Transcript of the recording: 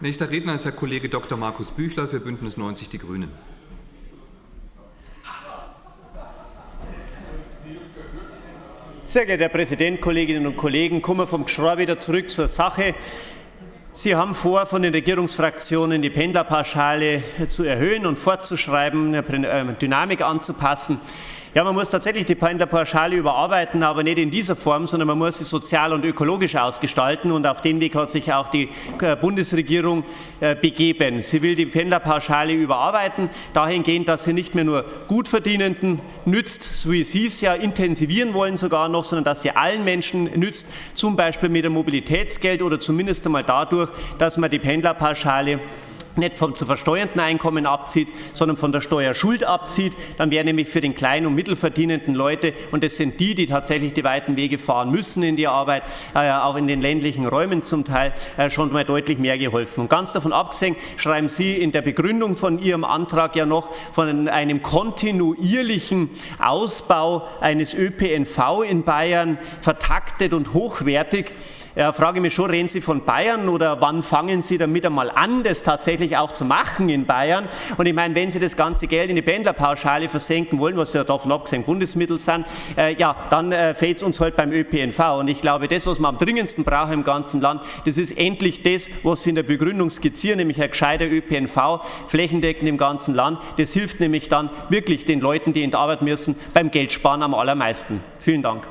Nächster Redner ist Herr Kollege Dr. Markus Büchler für Bündnis 90 Die Grünen. Sehr geehrter Herr Präsident, Kolleginnen und Kollegen, kommen wir vom Geschrei wieder zurück zur Sache. Sie haben vor, von den Regierungsfraktionen die Pendlerpauschale zu erhöhen und fortzuschreiben, eine Dynamik anzupassen. Ja, man muss tatsächlich die Pendlerpauschale überarbeiten, aber nicht in dieser Form, sondern man muss sie sozial und ökologisch ausgestalten. Und auf den Weg hat sich auch die äh, Bundesregierung äh, begeben. Sie will die Pendlerpauschale überarbeiten, dahingehend, dass sie nicht mehr nur Gutverdienenden nützt, so wie Sie es ja intensivieren wollen sogar noch, sondern dass sie allen Menschen nützt, zum Beispiel mit dem Mobilitätsgeld oder zumindest einmal dadurch, dass man die Pendlerpauschale nicht vom zu versteuernden Einkommen abzieht, sondern von der Steuerschuld abzieht, dann wäre nämlich für den kleinen und mittelverdienenden Leute, und das sind die, die tatsächlich die weiten Wege fahren müssen in die Arbeit, äh, auch in den ländlichen Räumen zum Teil, äh, schon mal deutlich mehr geholfen. Und ganz davon abgesehen schreiben Sie in der Begründung von Ihrem Antrag ja noch von einem kontinuierlichen Ausbau eines ÖPNV in Bayern, vertaktet und hochwertig. Ja, frage mich schon, reden Sie von Bayern oder wann fangen Sie damit einmal an, das tatsächlich auch zu machen in Bayern? Und ich meine, wenn Sie das ganze Geld in die Pendlerpauschale versenken wollen, was ja davon abgesehen Bundesmittel sind, äh, ja, dann äh, fehlt es uns halt beim ÖPNV. Und ich glaube, das, was wir am dringendsten brauchen im ganzen Land, das ist endlich das, was Sie in der Begründung skizzieren, nämlich ein gescheiter ÖPNV, flächendeckend im ganzen Land. Das hilft nämlich dann wirklich den Leuten, die in die Arbeit müssen, beim Geldsparen am allermeisten. Vielen Dank.